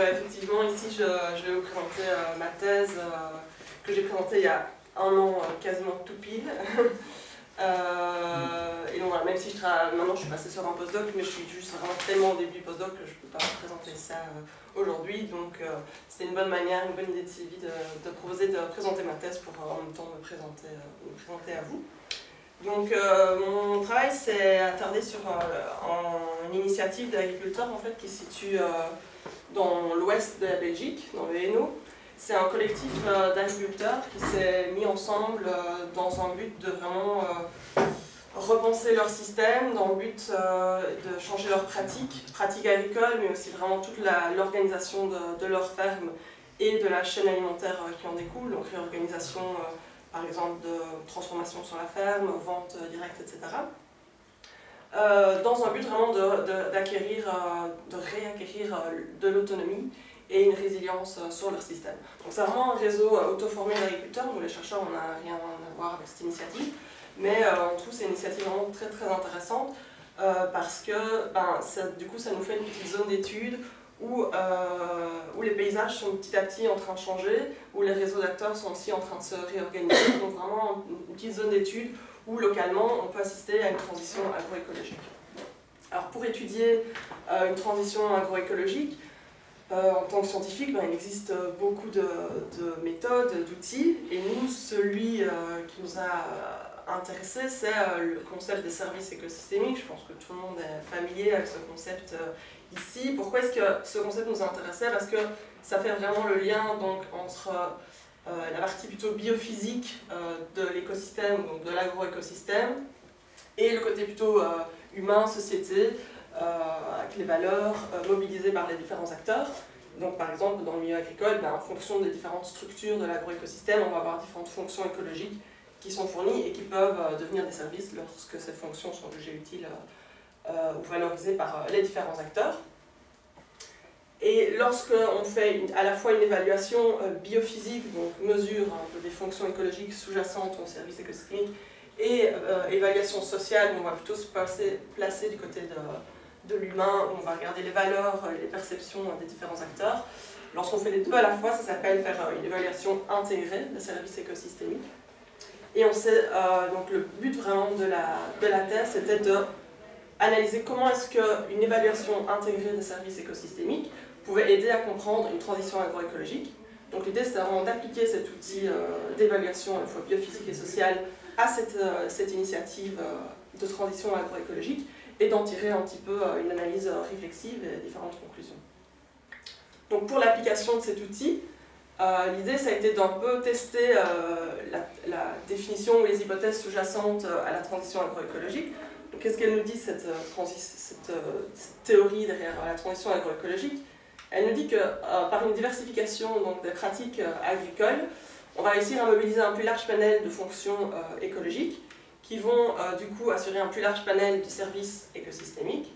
euh, effectivement, ici, je, je vais vous présenter euh, ma thèse euh, que j'ai présentée il y a un an, quasiment tout pile. Et donc voilà, même si je travaille, maintenant je suis passée sur un postdoc, mais je suis juste vraiment tellement au début du postdoc que je ne peux pas présenter ça aujourd'hui. Donc euh, c'est une bonne manière, une bonne idée de Sylvie de, de proposer de présenter ma thèse pour en même temps me présenter, présenter à vous. Donc mon travail s'est attardé sur une initiative d'agriculteurs en fait, qui se situe dans l'ouest de la Belgique, dans le Hainaut. C'est un collectif euh, d'agriculteurs qui s'est mis ensemble euh, dans un but de vraiment euh, repenser leur système, dans le but de changer leurs pratiques, pratiques agricoles, mais aussi vraiment toute l'organisation de, de leur ferme et de la chaîne alimentaire qui en découle, donc réorganisation par exemple de transformation sur la ferme, vente directe, etc. Euh, dans un but vraiment de- de- d'acquérir, euh, de, réacquérir euh, de l'autonomie et une résilience sur leur système. Donc c'est vraiment un réseau auto-formé d'agriculteurs, nous les chercheurs on n'a rien à voir avec cette initiative, mais euh, on trouve cette initiative vraiment très très intéressante parce que ben, ça- du coup ça nous fait une petite zone d'étude où, où les paysages sont petit à petit en train de changer, où les réseaux d'acteurs sont aussi en train de se réorganiser, donc vraiment une petite zone d'étude où localement on peut assister à une transition agroécologique. Alors pour étudier euh, une transition agroécologique, euh, en tant que scientifique, ben, il existe euh, beaucoup de, de méthodes, d'outils, et nous, celui qui nous a intéressés, c'est le concept des services écosystémiques. Je pense que tout le monde est familier avec ce concept ici. Pourquoi est-ce que ce concept nous intéressait? Parce que ça fait vraiment le lien donc, entre la partie plutôt biophysique euh, de l'écosystème, donc de l'agroécosystème, et le côté plutôt euh, humain, société, euh, avec les valeurs euh, mobilisées par les différents acteurs. Donc par exemple, dans le milieu agricole, ben, en fonction des différentes structures de l'agroécosystème, on va avoir différentes fonctions écologiques qui sont fournies et qui peuvent euh, devenir des services lorsque ces fonctions sont jugées utiles euh, euh, ou valorisées par euh, les différents acteurs. Et lorsque on fait à la fois une évaluation euh, biophysique, donc mesure peu des fonctions écologiques sous-jacentes aux services écosystémiques, et euh, évaluation sociale, on va plutôt se placer, du côté de, de l'humain, on va regarder les valeurs, euh, les perceptions des différents acteurs. Lorsqu'on fait les deux à la fois, ça s'appelle faire une évaluation intégrée des services écosystémiques. Et on sait, donc le but vraiment de la, de la thèse, c'était de analyser comment est-ce qu'une évaluation intégrée des services écosystémiques pouvait aider à comprendre une transition agroécologique. Donc l'idée c'était vraiment d'appliquer cet outil euh, d'évaluation à la fois biophysique et sociale à cette, euh, cette initiative euh, de transition agroécologique et d'en tirer un petit peu une analyse réflexive et différentes conclusions. Donc pour l'application de cet outil, l'idée ça a été d'un peu tester la, définition ou les hypothèses sous-jacentes à la transition agroécologique. Qu'est-ce qu'elle nous dit cette théorie derrière la transition agroécologique? Elle nous dit que euh, par une diversification donc, des pratiques euh, agricoles, on va réussir à mobiliser un plus large panel de fonctions euh, écologiques qui vont du coup assurer un plus large panel de services écosystémiques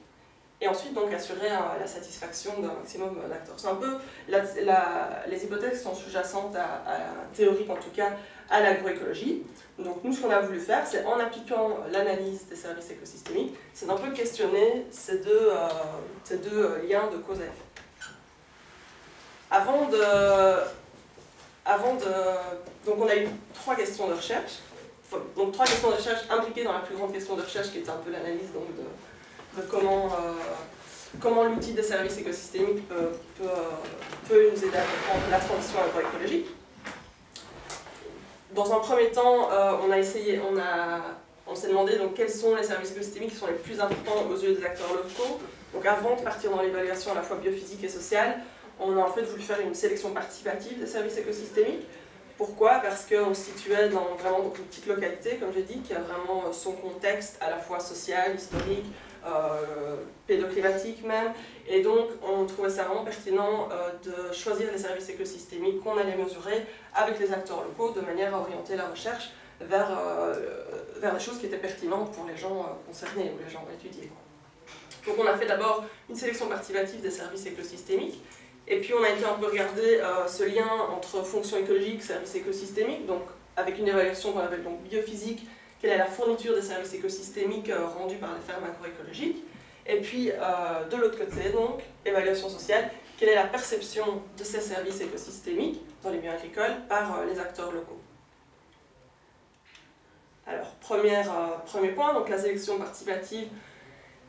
et ensuite donc assurer la satisfaction d'un maximum d'acteurs. C'est un peu les hypothèses sont sous-jacentes à, à- théoriques en tout cas à l'agroécologie. Donc nous ce qu'on a voulu faire c'est en appliquant l'analyse des services écosystémiques, c'est d'un peu questionner ces deux, liens de cause à effet. Avant de. Donc on a eu trois questions de recherche. Donc trois questions de recherche impliquées dans la plus grande question de recherche qui est un peu l'analyse de, de comment, euh, comment l'outil des services écosystémiques euh, peut nous aider à comprendre la transition agroécologique. Dans un premier temps, euh, on a essayé, on on s'est demandé donc quels sont les services écosystémiques qui sont les plus importants aux yeux des acteurs locaux. Donc avant de partir dans l'évaluation à la fois biophysique et sociale, on a en fait voulu faire une sélection participative des services écosystémiques. Pourquoi? Parce qu'on se situait dans vraiment une petite localité, comme j'ai dit, qui a vraiment son contexte à la fois social, historique, euh, pédoclimatique même. Et donc, on trouvait ça vraiment pertinent euh, de choisir les services écosystémiques qu'on allait mesurer avec les acteurs locaux, de manière à orienter la recherche vers, euh, vers des choses qui étaient pertinentes pour les gens euh, concernés ou les gens étudiés. Donc, on a fait d'abord une sélection participative des services écosystémiques. Et puis on a été un peu regarder euh, ce lien entre fonction écologique, services écosystémiques, donc avec une évaluation qu'on appelle donc biophysique, quelle est la fourniture des services écosystémiques euh, rendus par les fermes agroécologiques. Et puis euh, de l'autre côté, donc, évaluation sociale, quelle est la perception de ces services écosystémiques dans les biens agricoles par les acteurs locaux. Alors, premier point, donc la sélection participative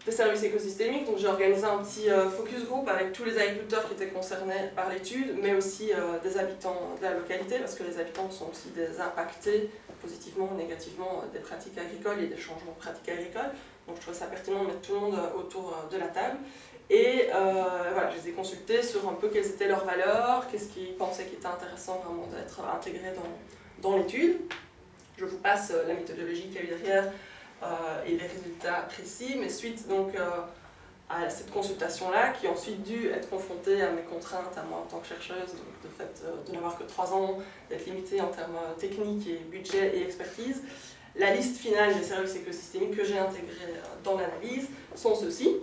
des services écosystémiques. Donc j'ai organisé un petit euh, focus group avec tous les agriculteurs qui étaient concernés par l'étude, mais aussi des habitants de la localité, parce que les habitants sont aussi des impactés positivement ou négativement des pratiques agricoles et des changements de pratiques agricoles. Donc je trouvais ça pertinent de mettre tout le monde autour de la table. Et euh, voilà, je les ai consultés sur un peu quelles étaient leurs valeurs, qu'est-ce qu'ils pensaient qui était intéressant vraiment d'être intégré dans, dans l'étude. Je vous passe euh, la méthodologie qu'il y a eu derrière euh, et les résultats précis, mais suite donc à cette consultation-là, qui a ensuite dû être confrontée à mes contraintes, à moi en tant que chercheuse, le fait de n'avoir que trois ans, d'être limitée en termes techniques et budget et expertise, la liste finale des services écosystémiques que j'ai intégrés dans l'analyse sont ceux-ci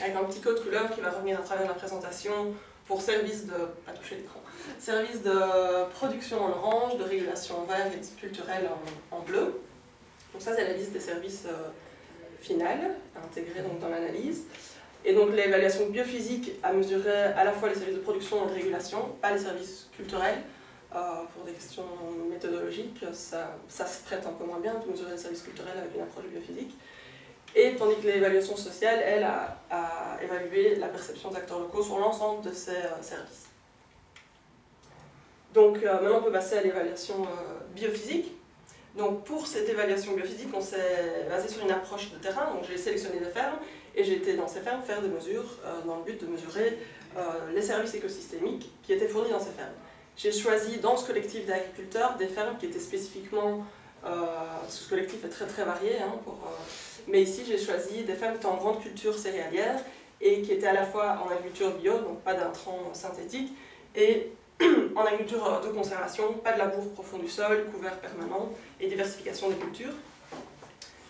avec un petit code couleur qui va revenir à travers la présentation pour service de, pas toucher l'écran, service de production en orange, de régulation en vert et culturel en, bleu. Donc ça c'est la liste des services euh, finales, intégrés donc dans l'analyse. Et donc l'évaluation biophysique a mesuré à la fois les services de production et de régulation, pas les services culturels. Euh, pour des questions méthodologiques, ça, ça se prête un peu moins bien de mesurer les services culturels avec une approche biophysique. Et tandis que l'évaluation sociale, elle, a, évalué la perception des acteurs locaux sur l'ensemble de ces euh, services. Donc maintenant on peut passer à l'évaluation biophysique. Donc pour cette évaluation biophysique, on s'est basé sur une approche de terrain. Donc j'ai sélectionné des fermes et j'ai été dans ces fermes faire des mesures dans le but de mesurer les services écosystémiques qui étaient fournis dans ces fermes. J'ai choisi dans ce collectif d'agriculteurs des fermes qui étaient spécifiquement, ce collectif est très très varié hein, mais ici, j'ai choisi des femmes qui étaient en grande culture céréalière et qui étaient à la fois en agriculture bio, donc pas d'intrants synthétiques, et en agriculture de conservation, pas de labour profond du sol, couvert permanent et diversification des cultures.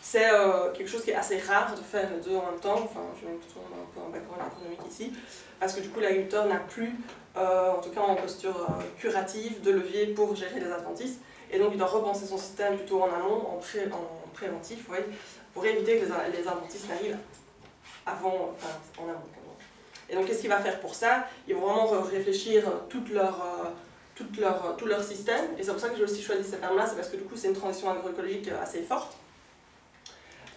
C'est euh, quelque chose qui est assez rare de faire les deux en même temps, enfin je vais plutôt un peu un background économique ici, parce que du coup l'agriculteur n'a plus, euh, en tout cas en posture euh, curative, de levier pour gérer les adventices, et donc il doit repenser son système plutôt en amont, en, pré en préventif, pour éviter que les, les n'arrivent avant, en amont. Et donc, qu'est-ce qu'il va faire pour ça? Ils vont vraiment réfléchir toute leur, euh, toute leur, tout leur système. Et c'est pour ça que j'ai aussi choisi cette ferme-là, c'est parce que du coup, c'est une transition agroécologique assez forte.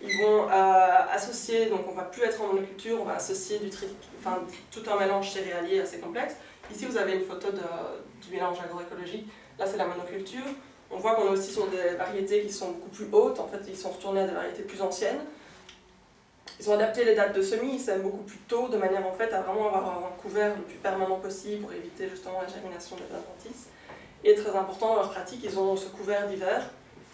Ils vont euh, associer, donc on va plus être en monoculture, on va associer tout un mélange céréalier assez complexe. Ici, vous avez une photo du mélange agroécologique. Là, c'est la monoculture. On voit qu'on est aussi sur des variétés qui sont beaucoup plus hautes, en fait ils sont retournés à des variétés plus anciennes. Ils ont adapté les dates de semis, ils sèment beaucoup plus tôt, de manière en fait à vraiment avoir un couvert le plus permanent possible pour éviter justement la germination des adventices. Et très important dans leur pratique, ils ont ce couvert d'hiver,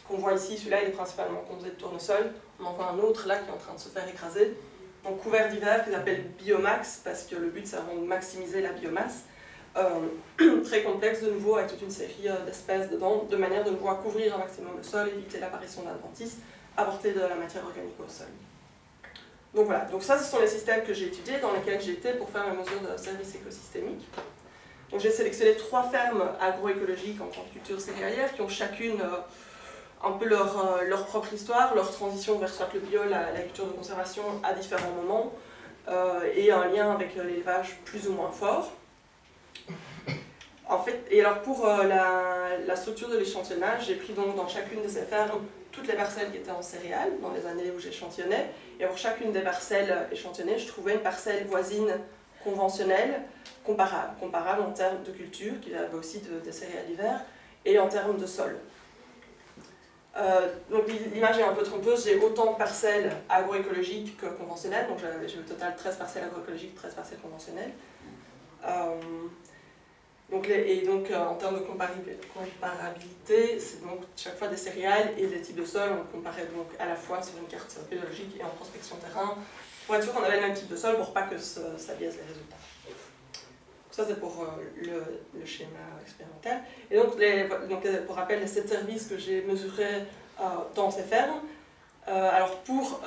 qu'on voit ici, celui-là il est principalement composé de tournesol, on en voit un autre là qui est en train de se faire écraser. Donc couvert d'hiver qu'ils appellent biomax, parce que le but c'est vraiment de maximiser la biomasse. Euh, très complexe de nouveau avec toute une série euh, d'espèces dedans, de manière de pouvoir couvrir un maximum le sol, éviter l'apparition d'adventices, apporter de la matière organique au sol. Donc voilà, donc ça ce sont les systèmes que j'ai étudiés, dans lesquels été pour faire mes mesures de services écosystémiques. Donc j'ai sélectionné trois fermes agroécologiques en culture céréalière qui ont chacune euh, un peu leur, leur, propre histoire, leur transition vers soit le bio, la, culture de conservation à différents moments, et un lien avec l'élevage plus ou moins fort. En fait, et alors pour euh, la, structure de l'échantillonnage, j'ai pris donc dans chacune de ces fermes toutes les parcelles qui étaient en céréales, dans les années où j'échantillonnais, et pour chacune des parcelles échantillonnées, je trouvais une parcelle voisine conventionnelle, comparable, comparable en termes de culture, qui avait aussi de, des céréales d'hiver, et en termes de sol. Euh, donc l'image est un peu trompeuse, j'ai autant de parcelles agroécologiques que conventionnelles, donc j'ai au total 13 parcelles agroécologiques, 13 parcelles conventionnelles. Euh, donc, et donc euh, en termes de comparabilité, c'est donc chaque fois des céréales et des types de sol, on comparait donc à la fois sur une carte biologique et en prospection terrain, pour être sûr qu'on avait le même type de sol pour pas que ça biaise les résultats. Ça c'est pour euh, le, schéma expérimental. Et donc, les, donc pour rappel, les 7 services que j'ai mesurés dans ces fermes, alors pour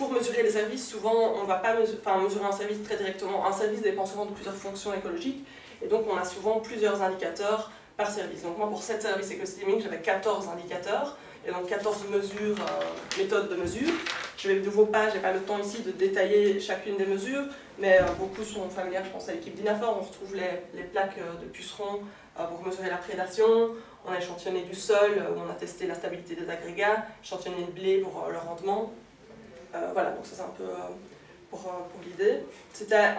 pour mesurer les services, souvent, on ne va pas mesurer, un service très directement. Un service dépend souvent de plusieurs fonctions écologiques, et donc on a souvent plusieurs indicateurs par service. Donc moi, pour 7 services écosystémiques, j'avais 14 indicateurs, et donc 14 mesures, euh, méthodes de mesure, Je vais de nouveau pas, j'ai pas le temps ici de détailler chacune des mesures, mais beaucoup sont familières, je pense à l'équipe d'Inafor, on retrouve les, plaques de pucerons pour mesurer la prédation, on a échantillonné du sol, où on a testé la stabilité des agrégats, échantillonné le blé pour le rendement. Voilà, donc ça c'est un peu pour, pour l'idée.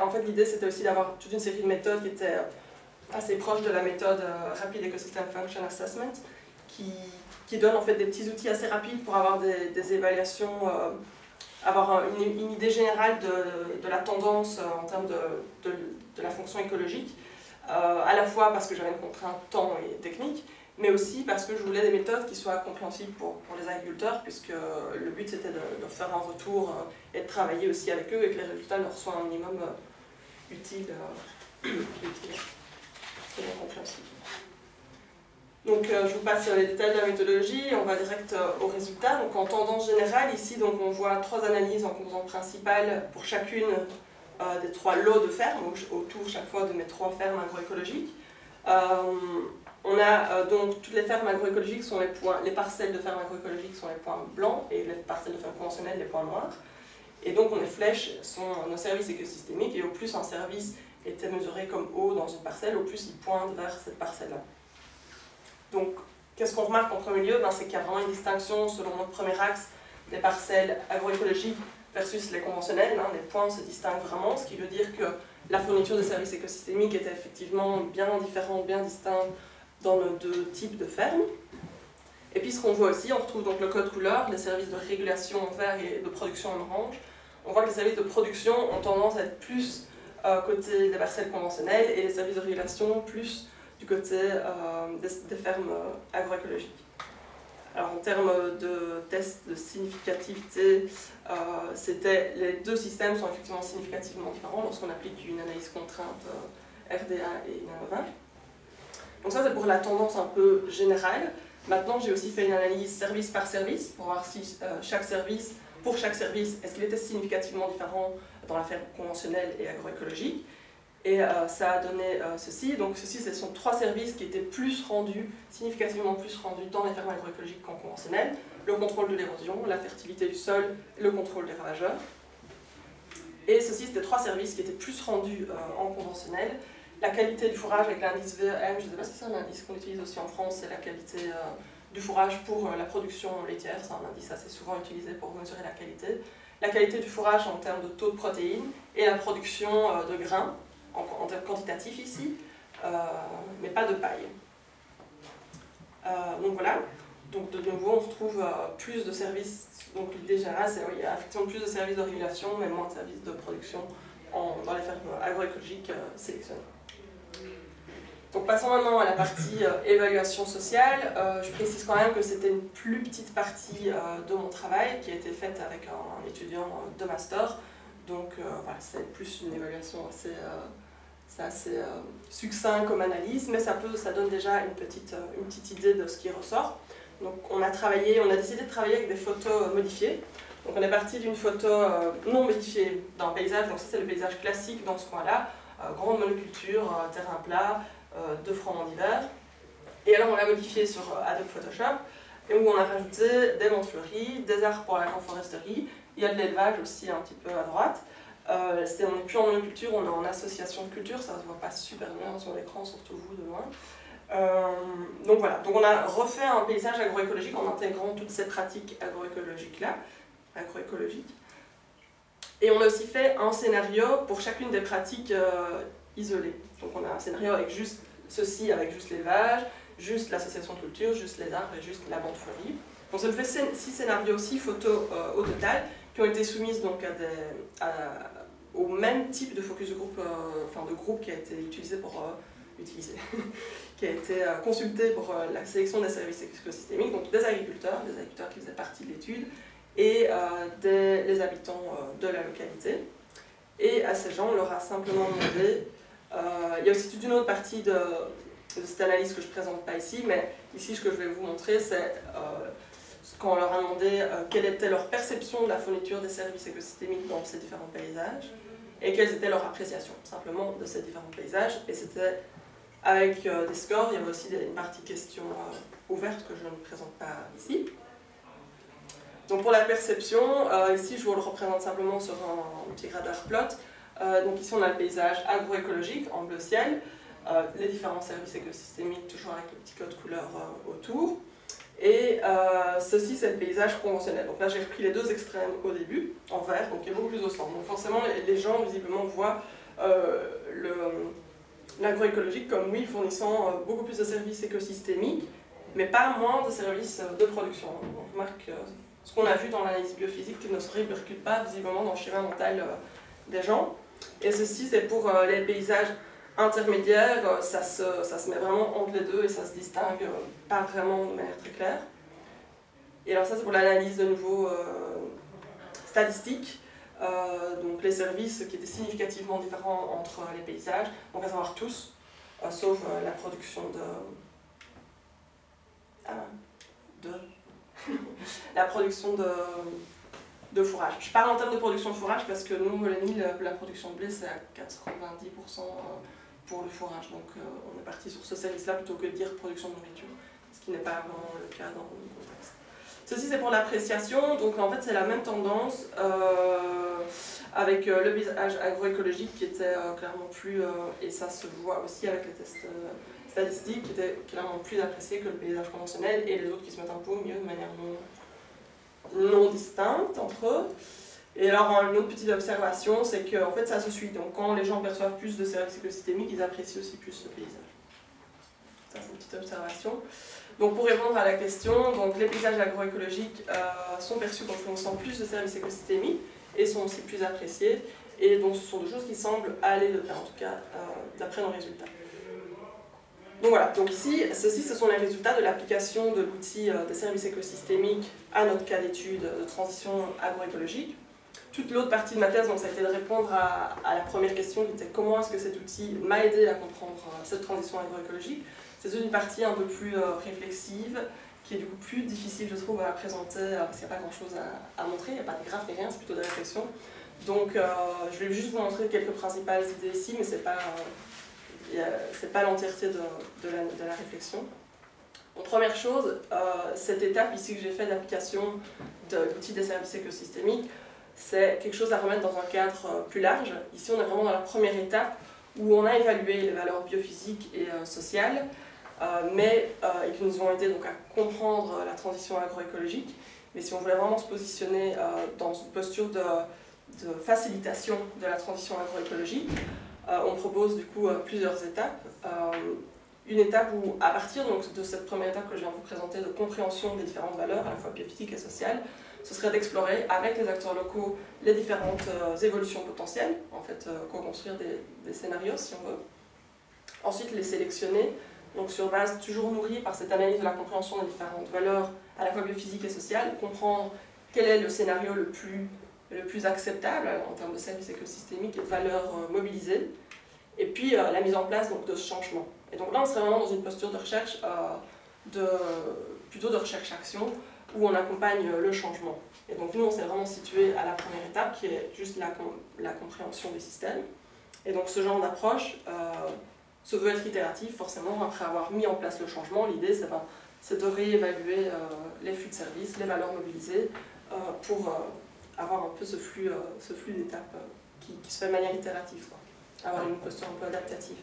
En fait, l'idée c'était aussi d'avoir toute une série de méthodes qui étaient assez proche de la méthode euh, Rapid Ecosystem Function Assessment, qui, qui, donne en fait des petits outils assez rapides pour avoir des, évaluations, euh, avoir une, idée générale de, de la tendance euh, en termes de, de, la fonction écologique, à la fois parce que j'avais une contrainte temps et technique, mais aussi parce que je voulais des méthodes qui soient compréhensibles pour, pour les agriculteurs, puisque le but c'était de, faire un retour et de travailler aussi avec eux et que les résultats leur soient un minimum utiles. utiles bien compréhensible. Donc euh, je vous passe les détails de la méthodologie, on va direct euh, aux résultats. Donc en tendance générale, ici donc, on voit trois analyses en composante principale pour chacune euh, des trois lots de fermes, autour chaque fois de mes trois fermes agroécologiques. On a donc toutes les fermes agroécologiques sont les points, les parcelles de fermes agroécologiques sont les points blancs et les parcelles de fermes conventionnelles les points noirs. Et donc on les flèches sont nos services écosystémiques et au plus un service était mesuré comme eau dans une parcelle, au plus il pointe vers cette parcelle-là. Donc, qu'est-ce qu'on remarque en premier lieu? Ben, C'est qu'il y a vraiment une distinction selon notre premier axe des parcelles agroécologiques versus les conventionnelles. Hein. Les points se distinguent vraiment, ce qui veut dire que la fourniture de services écosystémiques était effectivement bien différente, bien distincte dans nos deux types de fermes. Et puis ce qu'on voit aussi, on retrouve donc le code couleur, les services de régulation en vert et de production en orange. On voit que les services de production ont tendance à être plus euh, côté des parcelles conventionnelles et les services de régulation plus du côté euh, des, fermes euh, agroécologiques. Alors en termes de tests de significativité, c'était les deux systèmes sont effectivement significativement différents lorsqu'on applique une analyse contrainte RDA et INANOVA. Donc ça c'est pour la tendance un peu générale. Maintenant j'ai aussi fait une analyse service par service pour voir si chaque service, pour chaque service, est-ce qu'il était significativement différent dans la ferme conventionnelle et agroécologique. Et euh, ça a donné euh, ceci. Donc ceci, ce sont trois services qui étaient plus rendus, significativement plus rendus dans les fermes agroécologiques qu'en conventionnel. Le contrôle de l'érosion, la fertilité du sol, le contrôle des ravageurs. Et ceci, c'était trois services qui étaient plus rendus euh, en conventionnel. La qualité du fourrage avec l'indice VRM, je ne sais pas si c'est un indice qu'on utilise aussi en France, c'est la qualité du fourrage pour la production laitière. C'est un indice assez souvent utilisé pour mesurer la qualité la qualité du fourrage en termes de taux de protéines et la production euh, de grains, en, termes quantitatifs ici, euh, mais pas de paille. Euh, donc voilà, donc de nouveau on retrouve plus de services, donc l'idée générale c'est qu'il y a effectivement plus de services de régulation mais moins de services de production dans les fermes agroécologiques sélectionnées. Donc passons maintenant à la partie euh, évaluation sociale. Euh, je précise quand même que c'était une plus petite partie euh, de mon travail qui a été faite avec un, étudiant de master. Donc c'est plus une évaluation assez, assez succinct comme analyse, mais ça, peut, ça donne déjà une petite, une petite idée de ce qui ressort. Donc on a travaillé, on a décidé de travailler avec des photos modifiées. Donc on est parti d'une photo non modifiée d'un paysage, donc c'est le paysage classique dans ce coin-là, grande monoculture, terrain plat, euh, de francs d'hiver. Et alors on l'a modifié sur euh, Adobe Photoshop, et où on a rajouté des monts fleuris, des arbres pour la foresterie, il y a de l'élevage aussi un petit peu à droite. Euh, on n'est plus en monoculture, on est en association de culture, ça se voit pas super bien sur l'écran, surtout vous de loin. Euh, donc voilà, donc on a refait un paysage agroécologique en intégrant toutes ces pratiques agroécologiques-là, agroécologiques. Et on a aussi fait un scénario pour chacune des pratiques isolées. Donc on a un scénario avec juste ceci, avec juste l'élevage, juste l'association culture, juste les arbres et juste la bande fleurie. Ça me fait six scénarios, six photos euh, au total, qui ont été soumises donc au même type de focus de groupe, euh, enfin de groupe qui a été utilisé pour euh, utiliser, qui a été consulté pour la sélection des services écosystémiques, donc des agriculteurs, des agriculteurs qui faisaient partie de l'étude, et des les habitants de la localité. Et à ces gens, on leur a simplement demandé euh, il y a aussi toute une autre partie de, cette analyse que je ne présente pas ici, mais ici ce que je vais vous montrer, c'est euh, quand on leur a demandé euh, quelle était leur perception de la fourniture des services écosystémiques dans ces différents paysages, et quelles étaient leurs appréciations simplement de ces différents paysages. Et c'était avec des scores, il y avait aussi une partie questions ouvertes que je ne présente pas ici. Donc pour la perception, euh, ici je vous le représente simplement sur un, petit radar plot. Euh, donc ici on a le paysage agroécologique en bleu ciel, euh, les différents services écosystémiques toujours avec le petit code couleur autour. Et ceci c'est le paysage conventionnel. Donc là j'ai repris les deux extrêmes au début, en vert, donc il est beaucoup plus au centre. Donc forcément les, gens visiblement voient l'agroécologique comme oui fournissant beaucoup plus de services écosystémiques, mais pas moins de services de production. On remarque ce qu'on a vu dans l'analyse biophysique qui ne se répercute pas visiblement dans le schéma mental euh, des gens. Et ceci, c'est pour euh, les paysages intermédiaires, euh, ça se, ça se met vraiment entre les deux et ça se distingue pas vraiment de manière très claire. Et alors ça, c'est pour l'analyse de nouveau statistique. donc les services qui étaient significativement différents entre les paysages, donc à savoir tous, sauf la production de... Ah, de la production de, de, fourrage. Je parle en termes de production de fourrage parce que nous, Moleny, la, production de blé, c'est à 90% euh, pour le fourrage. Donc euh, on est parti sur ce service-là plutôt que de dire production de nourriture, ce qui n'est pas vraiment le cas dans le contexte. Ceci, c'est pour l'appréciation. Donc en fait, c'est la même tendance euh, avec le paysage agroécologique qui était clairement plus, et ça se voit aussi avec les tests statistique qui était clairement plus apprécié que le paysage conventionnel et les autres qui se mettent un peu mieux de manière non, non distincte entre eux. Et alors, une autre petite observation, c'est que en fait, ça se suit. Donc, quand les gens perçoivent plus de services écosystémiques, ils apprécient aussi plus le paysage. Ça, c'est une petite observation. Donc, pour répondre à la question, donc, les paysages agroécologiques euh, sont perçus comme fournissant plus de services écosystémiques et sont aussi plus appréciés. Et donc, ce sont des choses qui semblent aller de pair, en tout cas, euh, d'après nos résultats. Donc voilà, donc ici, ceci, ce sont les résultats de l'application de l'outil euh, des services écosystémiques à notre cas d'étude de transition agroécologique. Toute l'autre partie de ma thèse, donc, ça a été de répondre à, la première question qui était comment est-ce que cet outil m'a aidé à comprendre euh, cette transition agroécologique? C'est une partie un peu plus euh, réflexive, qui est du coup plus difficile, je trouve, à présenter, parce qu'il n'y a pas grand-chose à, montrer, il n'y a pas de graphe ni rien, c'est plutôt des réflexions. Donc je vais juste vous montrer quelques principales idées ici, mais c'est pas c'est pas l'entièreté de, la, réflexion. première chose, euh, cette étape ici que j'ai fait d'application de l'outil des services écosystémiques, c'est quelque chose à remettre dans un cadre euh, plus large. Ici, on est vraiment dans la première étape où on a évalué les valeurs biophysiques et euh, sociales, mais, et qui nous ont aidé donc, à comprendre la transition agroécologique. Mais si on voulait vraiment se positionner dans une posture de, facilitation de la transition agroécologique, on propose du coup euh, plusieurs étapes. Euh, une étape où, à partir donc, de cette première étape que je viens de vous présenter de compréhension des différentes valeurs, à la fois biophysiques et sociales, ce serait d'explorer avec les acteurs locaux les différentes évolutions potentielles, en fait, co-construire des, scénarios si on veut. Ensuite, les sélectionner, donc sur base toujours nourrie par cette analyse de la compréhension des différentes valeurs, à la fois biophysiques et sociales, comprendre quel est le scénario le plus le plus acceptable en termes de services écosystémiques et de valeurs euh, mobilisées, et puis euh, la mise en place donc, de ce changement. Et donc là, on serait vraiment dans une posture de recherche, euh, plutôt de recherche-action, où on accompagne le changement. Et donc nous, on s'est vraiment situé à la première étape, qui est juste la, compréhension des systèmes. Et donc ce genre d'approche se veut être itératif, forcément, après avoir mis en place le changement, l'idée c'est de réévaluer les flux de services, les valeurs mobilisées, pour avoir un peu ce flux, euh, ce flux d'étapes euh, qui, se fait de manière itérative, avoir une posture un peu adaptative.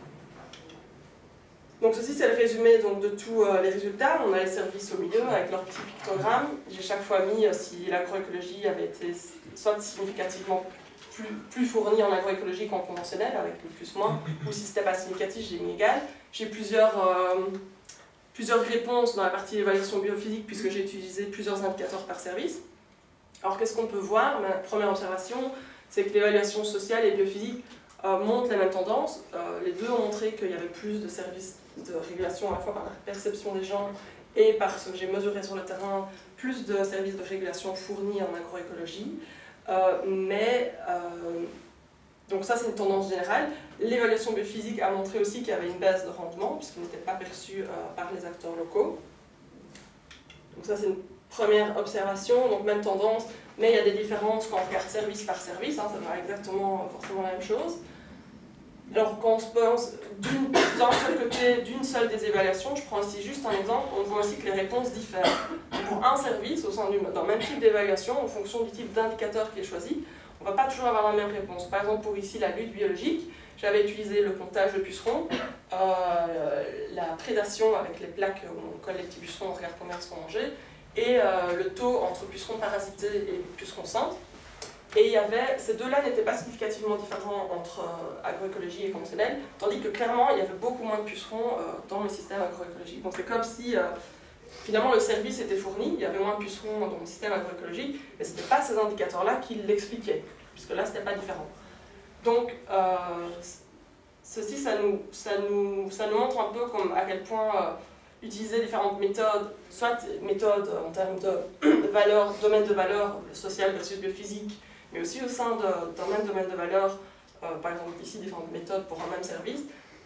Donc ceci c'est le résumé donc, de tous euh, les résultats. On a les services au milieu avec leur petit pictogramme. J'ai chaque fois mis si l'agroécologie avait été soit significativement plus, plus fournie en agroécologie qu'en conventionnel, avec le plus-moins, ou si c'était pas significatif, j'ai mis égal. J'ai plusieurs réponses dans la partie évaluation biophysique puisque j'ai utilisé plusieurs indicateurs par service. Alors qu'est-ce qu'on peut voir? Ma première observation, c'est que l'évaluation sociale et biophysique euh, montrent la même tendance. Euh, les deux ont montré qu'il y avait plus de services de régulation à la fois par la perception des gens et par ce que j'ai mesuré sur le terrain, plus de services de régulation fournis en agroécologie. Euh, mais, donc ça c'est une tendance générale. L'évaluation biophysique a montré aussi qu'il y avait une baisse de rendement, puisqu'il n'était pas perçu par les acteurs locaux. Donc ça c'est une Première observation, donc même tendance, mais il y a des différences quand on regarde service par service, hein, ça va exactement forcément la même chose. Alors quand on se pense d'un seul côté d'une seule des évaluations, je prends ici juste un exemple, on voit aussi que les réponses diffèrent. Pour un service, au sein d'un même type d'évaluation, en fonction du type d'indicateur qui est choisi, on ne va pas toujours avoir la même réponse. Par exemple, pour ici la lutte biologique, j'avais utilisé le comptage de pucerons, euh, la prédation avec les plaques où on colle les petits pucerons, on regarde combien ils sont mangés, et euh, le taux entre pucerons parasités et pucerons sains. Et il y avait, ces deux-là n'étaient pas significativement différents entre euh, agroécologie et conventionnel, tandis que clairement il y avait beaucoup moins de pucerons dans le système agroécologique. Donc c'est comme si finalement le service était fourni, il y avait moins de pucerons dans le système agroécologique, mais ce n'était pas ces indicateurs-là qui l'expliquaient, puisque là ce n'était pas différent. Donc ceci, ça nous, ça, nous, ça nous montre un peu comme à quel point utiliser différentes méthodes, soit méthodes en termes de valeur, domaine de valeur social versus biophysique, mais aussi au sein d'un même domaine de valeur, euh, par exemple ici différentes méthodes pour un même service,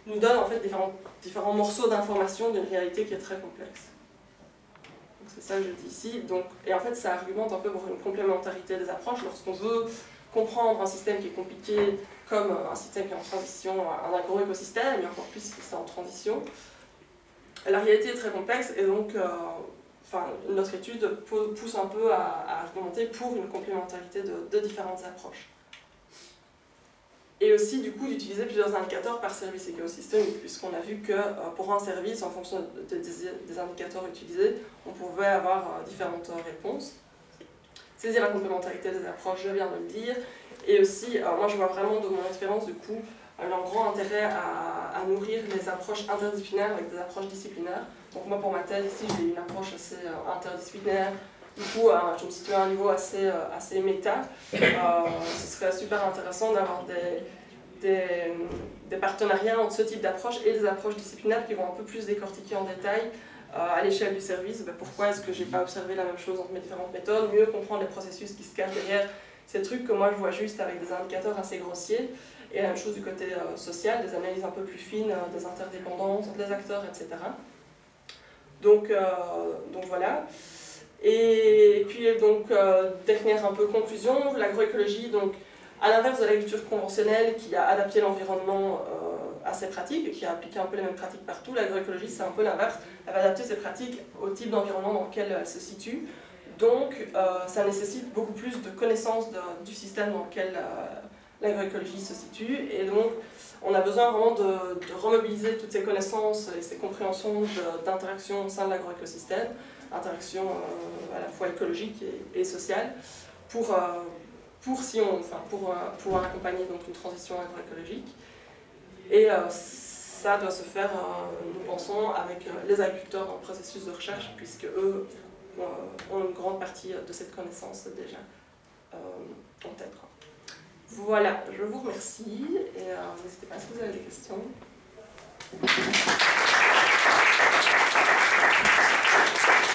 nous donnent en fait différents, différents morceaux d'information d'une réalité qui est très complexe. C'est ça que je dis ici. Donc, et en fait, ça argumente un peu pour une complémentarité des approches. Lorsqu'on veut comprendre un système qui est compliqué comme un système qui est en transition, un agro-écosystème, et encore plus si c'est en transition, la réalité est très complexe et donc euh, notre étude pousse un peu à, argumenter pour une complémentarité de, différentes approches. Et aussi, du coup, d'utiliser plusieurs indicateurs par service écosystémique, puisqu'on a vu que euh, pour un service, en fonction des, indicateurs utilisés, on pouvait avoir euh, différentes réponses. Saisir la complémentarité des approches, je viens de le dire. Et aussi, moi je vois vraiment de mon expérience, du coup, un grand intérêt à, nourrir les approches interdisciplinaires avec des approches disciplinaires. Donc moi pour ma thèse ici j'ai une approche assez euh, interdisciplinaire, du coup euh, je me situe à un niveau assez, euh, assez méta. ce serait super intéressant d'avoir des, des, partenariats entre ce type d'approche et des approches disciplinaires qui vont un peu plus décortiquer en détail à l'échelle du service, ben, pourquoi est-ce que j'ai pas observé la même chose entre mes différentes méthodes, mieux comprendre les processus qui se cachent derrière ces trucs que moi je vois juste avec des indicateurs assez grossiers. Et la même chose du côté euh, social, des analyses un peu plus fines, euh, des interdépendances des acteurs, etc. Donc, euh, donc voilà. Et puis donc, dernière un peu conclusion, l'agroécologie, donc à l'inverse de l'agriculture conventionnelle qui a adapté l'environnement à ses pratiques et qui a appliqué un peu les mêmes pratiques partout, l'agroécologie c'est un peu l'inverse, elle va adapter ses pratiques au type d'environnement dans lequel elle se situe. Donc ça nécessite beaucoup plus de connaissances du système dans lequel l'agroécologie se situe. Et donc, on a besoin vraiment de, remobiliser toutes ces connaissances et ces compréhensions d'interaction au sein de l'agroécosystème, interaction euh, à la fois écologique et, sociale, pour, euh, pour, si on, enfin, pour euh, pouvoir accompagner donc, une transition agroécologique. Et ça doit se faire, nous pensons, avec les agriculteurs le processus de recherche, puisque eux ont une grande partie de cette connaissance déjà en tête. Voilà, je vous remercie et euh, n'hésitez pas si vous avez des questions.